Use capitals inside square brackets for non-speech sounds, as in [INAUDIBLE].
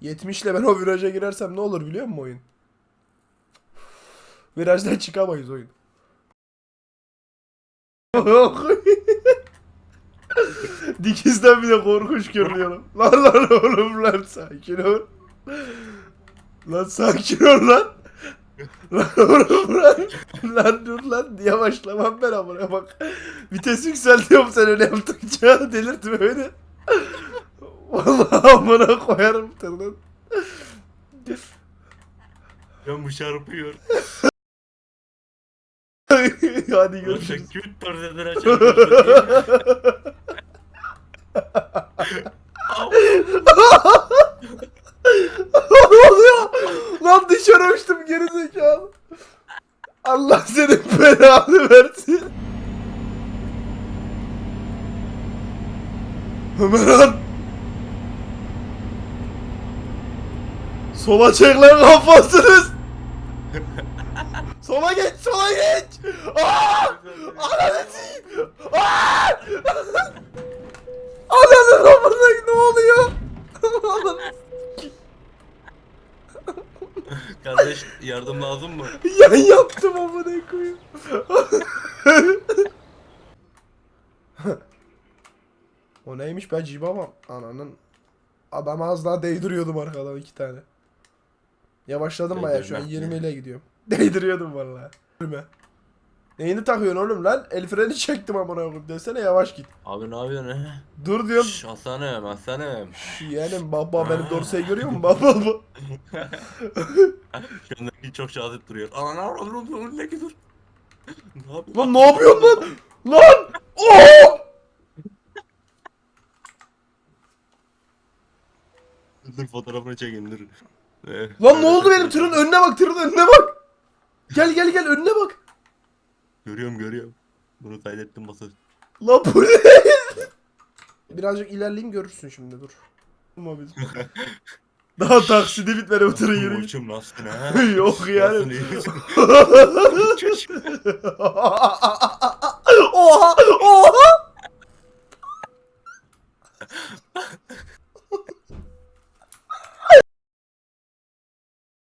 70 ile ben o viraja girersem ne olur biliyor musun oyun? Virajdan çıkamayız oyun. [LAUGHS] Dikizden bir de korkunç görünüyorum. Lan lan oğlum lan sakin ol. Lan sakin ol lan. Lan oğlum lan. Lan dur lan yavaşlamam ben amına bak. Vites yükseltiyorum sen öyle yaptıkça delirtme beni. Amına koyarım. Ben bu çarpıyor. [LAUGHS] Hadi görüşürüz. küt perdeden çarpıyorsun. ne oluyor? Lan dışarı uçtum geri zekalı. Allah senin belanı versin. Ömerhan. Sola çek lan kafasınız. sola geç, sola geç. Aa! Ananı sikeyim. Aa! Ananı amına ne oluyor? Kardeş yardım lazım mı? Yan yaptım amına koyayım. o neymiş ben cibamam. Ananın. Adam az daha değdiriyordum arkadan iki tane. Yavaşladım baya şu an Değdirmek 20 mi? ile gidiyorum. [LAUGHS] Değdiriyordum vallahi. Ölme. Neyini takıyorsun oğlum lan? El freni çektim amına koyayım desene yavaş git. Abi ne yapıyorsun he? Dur diyorum. Şşş Hasan'ım Hasan'ım. Şş, Yeğenim baba benim [LAUGHS] dorseyi görüyor musun? Baba baba. Kendini çok cazip duruyor. Ana ne yapıyorsun oğlum? Ne dur. Ne yapıyorsun? Lan ne yapıyorsun lan? Lan! Oo! Dur fotoğrafını çekin dur. Lan ne oldu benim tırın önüne bak tırın önüne bak. Gel gel gel önüne bak. Görüyorum görüyorum. Bunu kaydettim masa. La bu ne? [LAUGHS] Birazcık ilerleyeyim görürsün şimdi dur. Ama biz. [LAUGHS] Daha taksidi bitmedi bu tırın yürüyüş. Uçum nasılsın [LAUGHS] ha? Yok yani. Oha